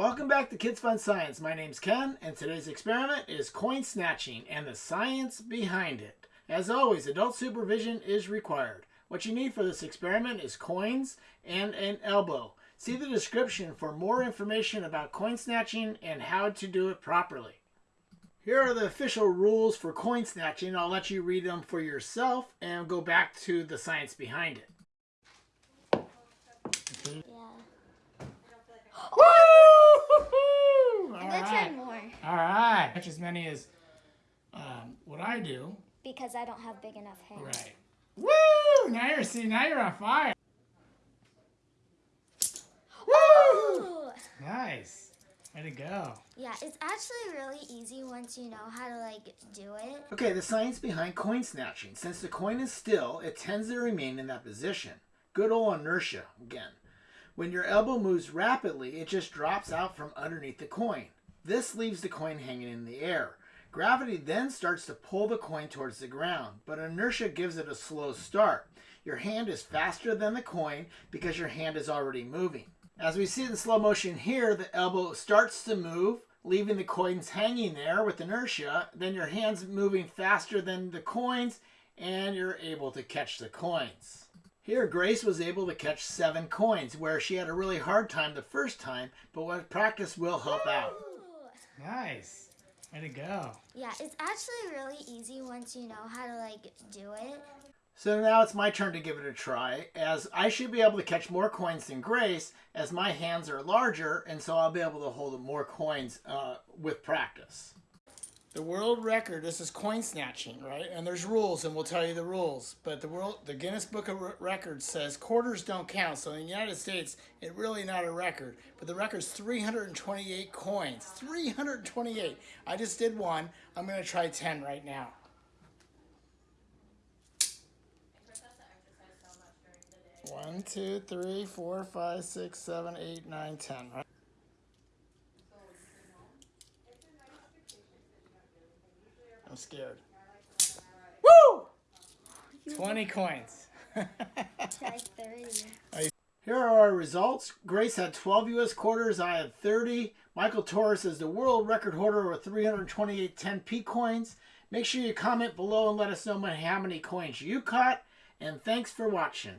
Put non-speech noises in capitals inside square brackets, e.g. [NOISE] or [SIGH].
Welcome back to Kids Fun Science. My name's Ken, and today's experiment is coin snatching and the science behind it. As always, adult supervision is required. What you need for this experiment is coins and an elbow. See the description for more information about coin snatching and how to do it properly. Here are the official rules for coin snatching. I'll let you read them for yourself and go back to the science behind it. Yeah. Woo! I'm gonna try more All right. Catch as many as um, what I do. because I don't have big enough hands. Right. Woo! Now you're see. Now you're on fire. Woo! Ooh. Nice. Way to go. Yeah, it's actually really easy once you know how to like do it. Okay, the science behind coin snatching. Since the coin is still, it tends to remain in that position. Good old inertia again. When your elbow moves rapidly, it just drops out from underneath the coin. This leaves the coin hanging in the air. Gravity then starts to pull the coin towards the ground, but inertia gives it a slow start. Your hand is faster than the coin because your hand is already moving. As we see in slow motion here, the elbow starts to move, leaving the coins hanging there with inertia. Then your hand's moving faster than the coins, and you're able to catch the coins. Here, Grace was able to catch seven coins, where she had a really hard time the first time, but with practice will help out. Ooh. Nice. Way to go. Yeah, it's actually really easy once you know how to like do it. So now it's my turn to give it a try, as I should be able to catch more coins than Grace, as my hands are larger, and so I'll be able to hold more coins uh, with practice. The world record, this is coin snatching, right? And there's rules, and we'll tell you the rules. But the world, the Guinness Book of Records says quarters don't count. So in the United States, it's really not a record. But the record's 328 coins. 328. I just did one. I'm going to try 10 right now. One, two, three, four, five, six, seven, eight, nine, ten. Right? I'm scared. Woo! 20 coins. Try 30. [LAUGHS] Here are our results. Grace had 12 U.S. quarters. I had 30. Michael Torres is the world record holder with 328 10p coins. Make sure you comment below and let us know how many coins you caught. And thanks for watching.